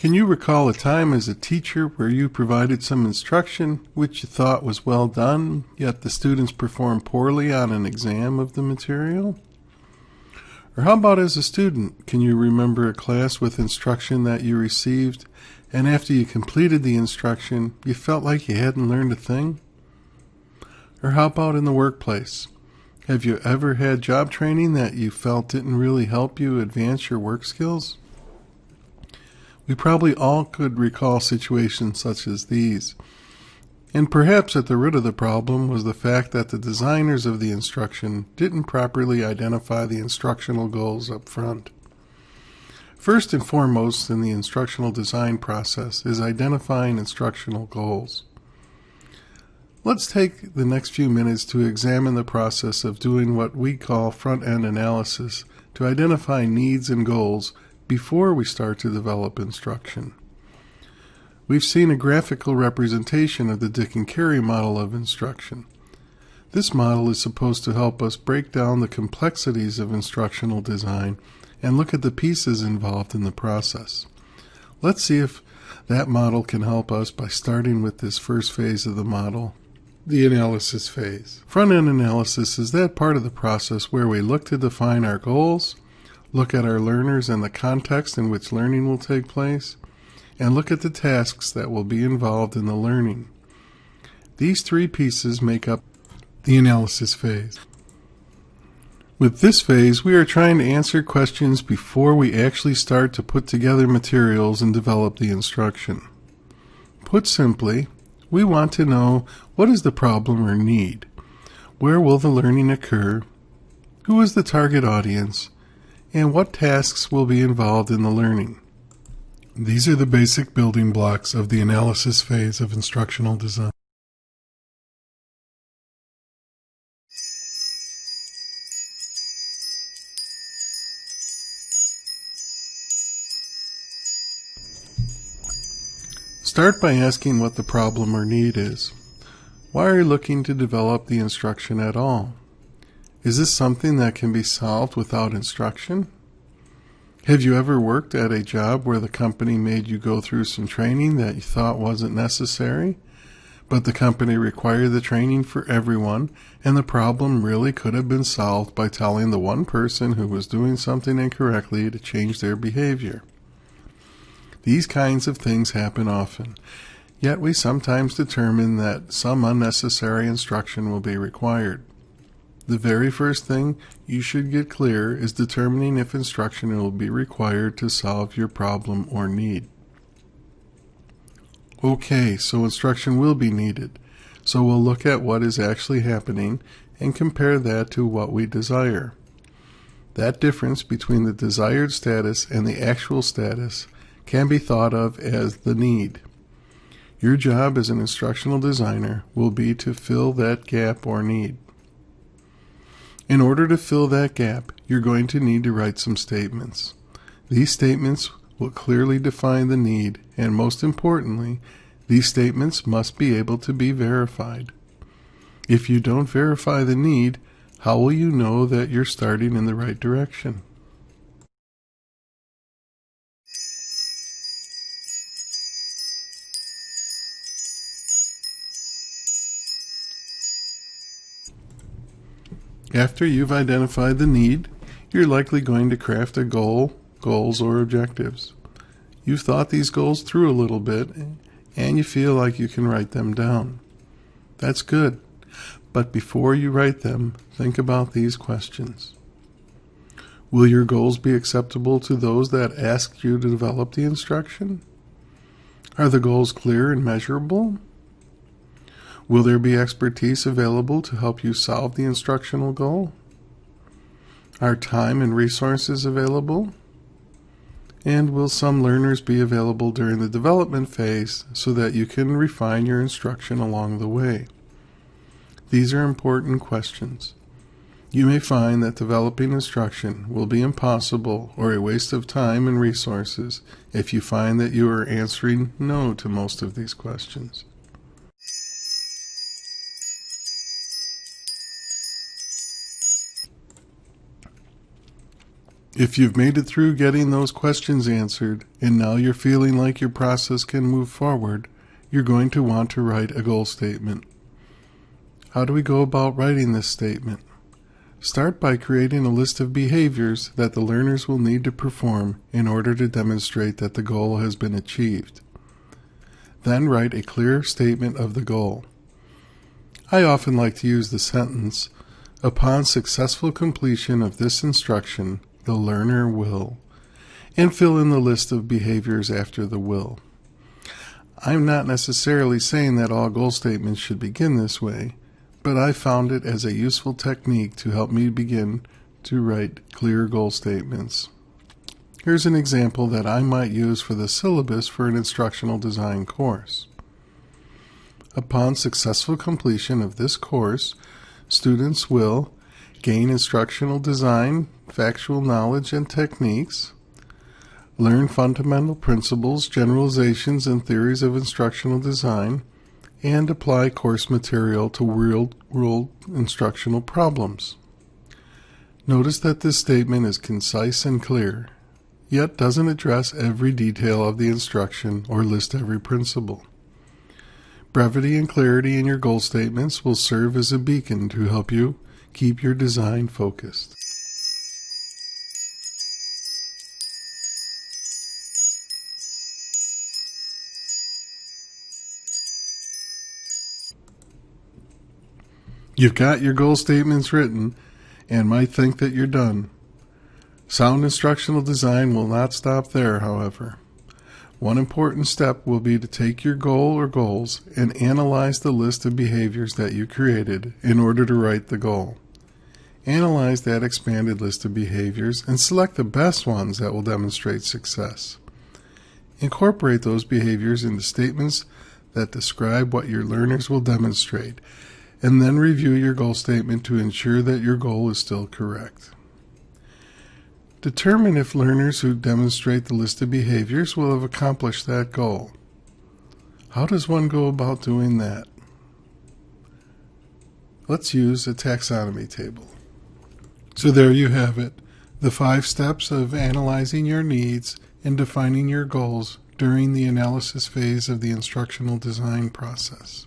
Can you recall a time as a teacher where you provided some instruction which you thought was well done, yet the students performed poorly on an exam of the material? Or how about as a student? Can you remember a class with instruction that you received, and after you completed the instruction, you felt like you hadn't learned a thing? Or how about in the workplace? Have you ever had job training that you felt didn't really help you advance your work skills? We probably all could recall situations such as these. And perhaps at the root of the problem was the fact that the designers of the instruction didn't properly identify the instructional goals up front. First and foremost in the instructional design process is identifying instructional goals. Let's take the next few minutes to examine the process of doing what we call front-end analysis to identify needs and goals before we start to develop instruction. We've seen a graphical representation of the Dick and Carey model of instruction. This model is supposed to help us break down the complexities of instructional design and look at the pieces involved in the process. Let's see if that model can help us by starting with this first phase of the model, the analysis phase. Front-end analysis is that part of the process where we look to define our goals, look at our learners and the context in which learning will take place, and look at the tasks that will be involved in the learning. These three pieces make up the analysis phase. With this phase, we are trying to answer questions before we actually start to put together materials and develop the instruction. Put simply, we want to know what is the problem or need? Where will the learning occur? Who is the target audience? And what tasks will be involved in the learning? These are the basic building blocks of the analysis phase of instructional design. Start by asking what the problem or need is. Why are you looking to develop the instruction at all? Is this something that can be solved without instruction? Have you ever worked at a job where the company made you go through some training that you thought wasn't necessary, but the company required the training for everyone, and the problem really could have been solved by telling the one person who was doing something incorrectly to change their behavior? These kinds of things happen often, yet we sometimes determine that some unnecessary instruction will be required. The very first thing you should get clear is determining if instruction will be required to solve your problem or need. Okay, so instruction will be needed. So we'll look at what is actually happening and compare that to what we desire. That difference between the desired status and the actual status can be thought of as the need. Your job as an instructional designer will be to fill that gap or need. In order to fill that gap, you're going to need to write some statements. These statements will clearly define the need, and most importantly, these statements must be able to be verified. If you don't verify the need, how will you know that you're starting in the right direction? After you've identified the need, you're likely going to craft a goal, goals, or objectives. You've thought these goals through a little bit and you feel like you can write them down. That's good. But before you write them, think about these questions. Will your goals be acceptable to those that asked you to develop the instruction? Are the goals clear and measurable? Will there be expertise available to help you solve the instructional goal? Are time and resources available? And will some learners be available during the development phase so that you can refine your instruction along the way? These are important questions. You may find that developing instruction will be impossible or a waste of time and resources if you find that you are answering no to most of these questions. If you've made it through getting those questions answered, and now you're feeling like your process can move forward, you're going to want to write a goal statement. How do we go about writing this statement? Start by creating a list of behaviors that the learners will need to perform in order to demonstrate that the goal has been achieved. Then write a clear statement of the goal. I often like to use the sentence, Upon successful completion of this instruction, the learner will, and fill in the list of behaviors after the will. I'm not necessarily saying that all goal statements should begin this way, but I found it as a useful technique to help me begin to write clear goal statements. Here's an example that I might use for the syllabus for an instructional design course. Upon successful completion of this course, students will gain instructional design, factual knowledge, and techniques, learn fundamental principles, generalizations, and theories of instructional design, and apply course material to real world instructional problems. Notice that this statement is concise and clear, yet doesn't address every detail of the instruction or list every principle. Brevity and clarity in your goal statements will serve as a beacon to help you keep your design focused. You've got your goal statements written and might think that you're done. Sound instructional design will not stop there, however. One important step will be to take your goal or goals and analyze the list of behaviors that you created in order to write the goal. Analyze that expanded list of behaviors and select the best ones that will demonstrate success. Incorporate those behaviors into statements that describe what your learners will demonstrate and then review your goal statement to ensure that your goal is still correct. Determine if learners who demonstrate the listed behaviors will have accomplished that goal. How does one go about doing that? Let's use a taxonomy table. So there you have it, the five steps of analyzing your needs and defining your goals during the analysis phase of the instructional design process.